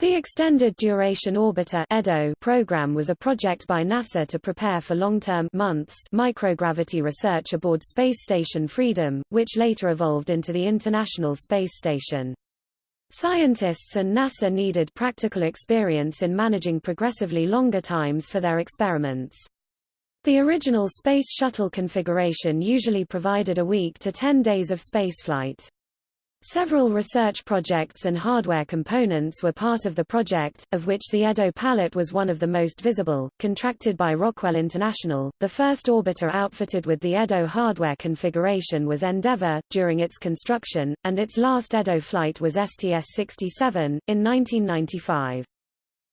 The Extended Duration Orbiter (EDO) program was a project by NASA to prepare for long-term months microgravity research aboard space station Freedom, which later evolved into the International Space Station. Scientists and NASA needed practical experience in managing progressively longer times for their experiments. The original Space Shuttle configuration usually provided a week to 10 days of spaceflight. Several research projects and hardware components were part of the project, of which the Edo Pallet was one of the most visible, contracted by Rockwell International. The first orbiter outfitted with the Edo hardware configuration was Endeavour, during its construction, and its last Edo flight was STS-67, in 1995.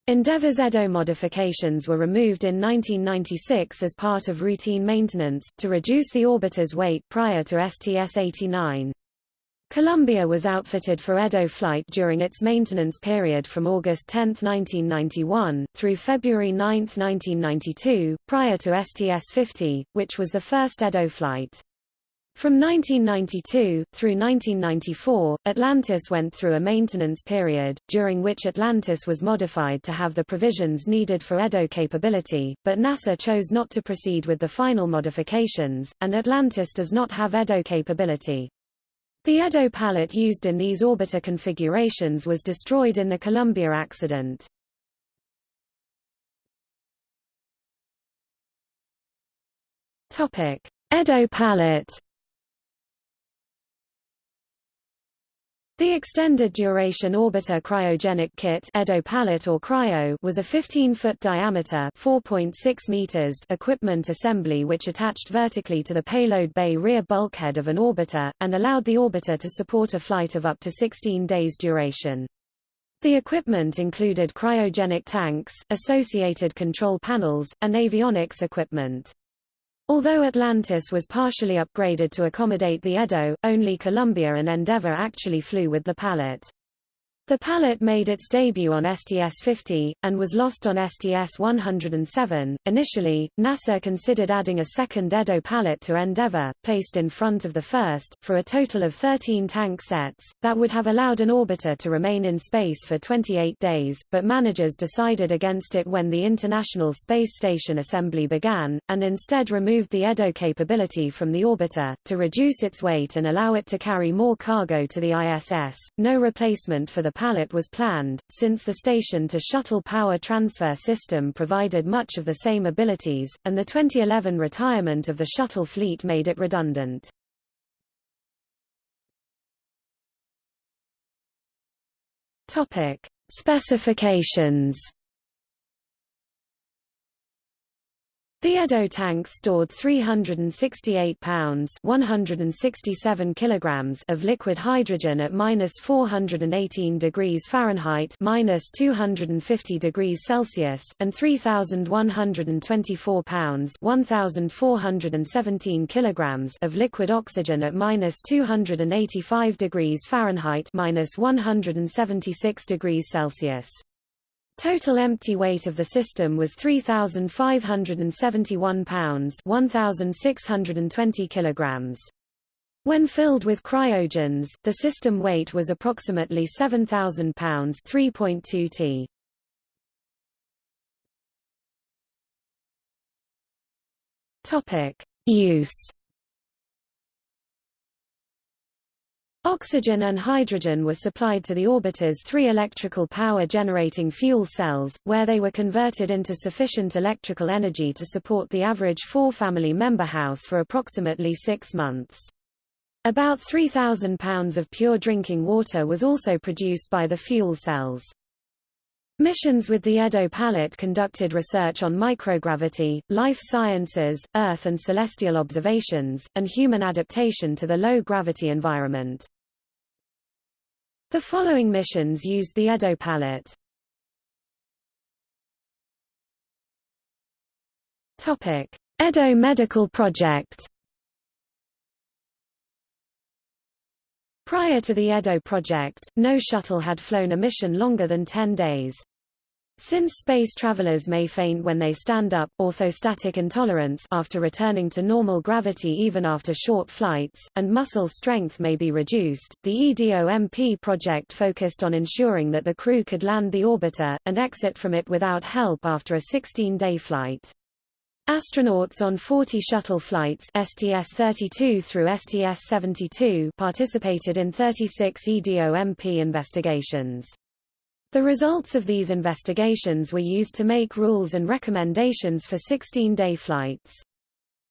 Endeavour's Edo modifications were removed in 1996 as part of routine maintenance, to reduce the orbiter's weight prior to STS-89. Columbia was outfitted for Edo flight during its maintenance period from August 10, 1991, through February 9, 1992, prior to STS-50, which was the first Edo flight. From 1992, through 1994, Atlantis went through a maintenance period, during which Atlantis was modified to have the provisions needed for Edo capability, but NASA chose not to proceed with the final modifications, and Atlantis does not have Edo capability. The Edo pallet used in these orbiter configurations was destroyed in the Columbia accident. Topic: Edo pallet The Extended Duration Orbiter Cryogenic Kit Edo Pallet or Cryo was a 15-foot diameter 4.6 meters equipment assembly which attached vertically to the payload bay rear bulkhead of an orbiter, and allowed the orbiter to support a flight of up to 16 days duration. The equipment included cryogenic tanks, associated control panels, and avionics equipment. Although Atlantis was partially upgraded to accommodate the Edo, only Columbia and Endeavour actually flew with the Pallet. The Pallet made its debut on STS-50, and was lost on STS-107. Initially, NASA considered adding a second Edo Pallet to Endeavour, placed in front of the first, for a total of 13 tank sets, that would have allowed an orbiter to remain in space for 28 days, but managers decided against it when the International Space Station assembly began, and instead removed the Edo capability from the orbiter, to reduce its weight and allow it to carry more cargo to the ISS. No replacement for the Pallet was planned, since the station-to-shuttle power transfer system provided much of the same abilities, and the 2011 retirement of the shuttle fleet made it redundant. Topic: Specifications The Edo tanks stored 368 pounds 167 kilograms of liquid hydrogen at minus 418 degrees Fahrenheit minus 250 degrees Celsius and 3,124 pounds 1,417 kilograms of liquid oxygen at minus 285 degrees Fahrenheit minus 176 degrees Celsius. Total empty weight of the system was 3,571 pounds 1,620 kilograms. When filled with cryogens, the system weight was approximately 7,000 pounds 3.2 t. Topic: Use Oxygen and hydrogen were supplied to the orbiter's three electrical power generating fuel cells, where they were converted into sufficient electrical energy to support the average four-family member house for approximately six months. About 3,000 pounds of pure drinking water was also produced by the fuel cells. Missions with the Edo Pallet conducted research on microgravity, life sciences, Earth and celestial observations, and human adaptation to the low-gravity environment. The following missions used the Edo Pallet. Topic: Edo Medical Project. Prior to the Edo project, no shuttle had flown a mission longer than 10 days. Since space travelers may faint when they stand up orthostatic intolerance after returning to normal gravity even after short flights, and muscle strength may be reduced, the EDOMP project focused on ensuring that the crew could land the orbiter, and exit from it without help after a 16-day flight. Astronauts on 40 shuttle flights STS-32 through STS-72 participated in 36 EDOMP investigations. The results of these investigations were used to make rules and recommendations for 16-day flights.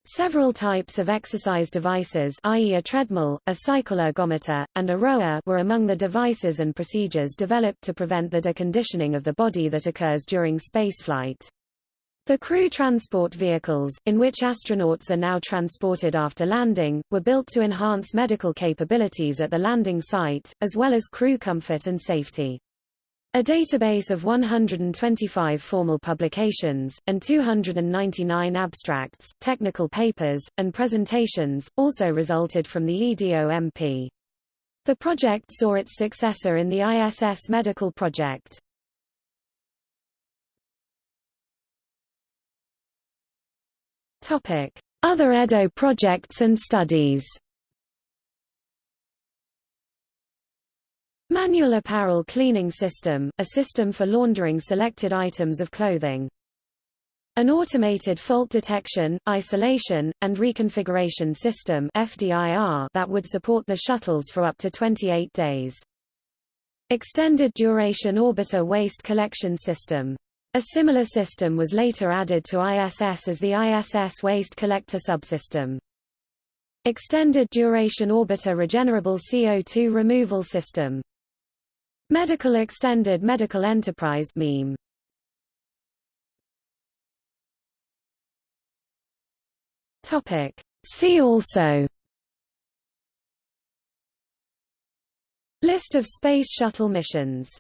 Several types of exercise devices i.e. a treadmill, a cycle ergometer, and a rower were among the devices and procedures developed to prevent the deconditioning of the body that occurs during spaceflight. The crew transport vehicles, in which astronauts are now transported after landing, were built to enhance medical capabilities at the landing site, as well as crew comfort and safety. A database of 125 formal publications, and 299 abstracts, technical papers, and presentations, also resulted from the EDOMP. The project saw its successor in the ISS Medical Project. Other EDO projects and studies Manual apparel cleaning system, a system for laundering selected items of clothing. An automated fault detection, isolation, and reconfiguration system FDIR that would support the shuttles for up to 28 days. Extended duration orbiter waste collection system. A similar system was later added to ISS as the ISS waste collector subsystem. Extended duration orbiter regenerable CO2 removal system. Medical Extended Medical Enterprise meme. Topic. See also List of Space Shuttle missions